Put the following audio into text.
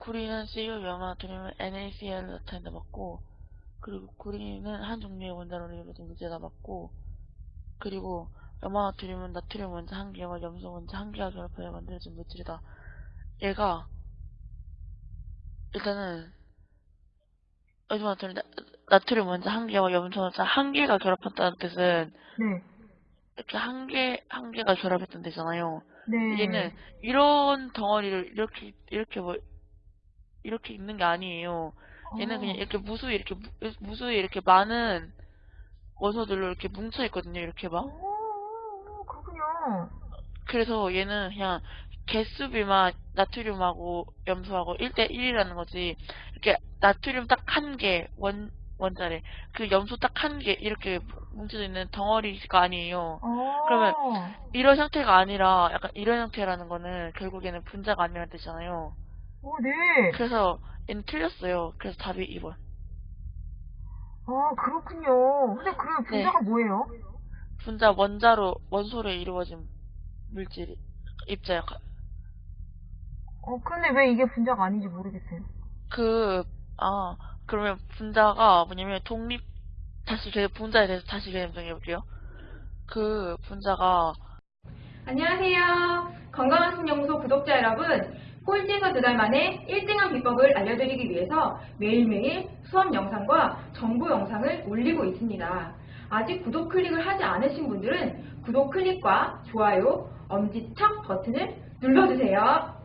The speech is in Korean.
구리는 염화 트림은 NaCl 나타낸다 맞고 그리고 구리는 한 종류의 원자로를 이루어진 물질이다 맞고 그리고 염화 트림은 나트륨 원자 한 개와 염소 원자 한 개가 결합하여 만들어진 물질이다. 얘가 일단은 염화 트림 나트륨 원자 한 개와 염소 원자 한 개가 결합한다는 뜻은 네. 이렇게 한 개, 한 개가 결합했던 데잖아요. 네. 얘는 이런 덩어리를 이렇게, 이렇게 뭐, 이렇게 있는 게 아니에요. 얘는 어. 그냥 이렇게 무수히 이렇게, 무- 무수히 이렇게 많은 원소들로 이렇게 뭉쳐 있거든요. 이렇게 막. 오, 그렇군요. 그래서 얘는 그냥 개수비만 나트륨하고 염소하고 1대1이라는 거지. 이렇게 나트륨 딱 한 개, 원, 원자래. 그 염소 딱 한 개, 이렇게 뭉쳐져 있는 덩어리가 아니에요. 어. 그러면 이런 형태가 아니라 약간 이런 형태라는 거는 결국에는 분자가 아니라는 뜻이잖아요. 오, 네. 그래서 얘는 틀렸어요. 그래서 답이 2번. 아, 그렇군요. 근데 그럼 네. 분자가 뭐예요? 분자 원자로 원소로 이루어진 물질 입자 역할. 어, 근데 왜 이게 분자가 아닌지 모르겠어요. 그, 아, 그러면 분자가 뭐냐면 독립, 다시 개 분자에 대해서 다시 개념 정해볼게요. 그 분자가 안녕하세요. 건강한 신연구소 구독자 여러분. 꼴찌에서 두 달 만에 1등한 비법을 알려드리기 위해서 매일매일 수업 영상과 정보 영상을 올리고 있습니다. 아직 구독 클릭을 하지 않으신 분들은 구독 클릭과 좋아요, 엄지척 버튼을 눌러주세요.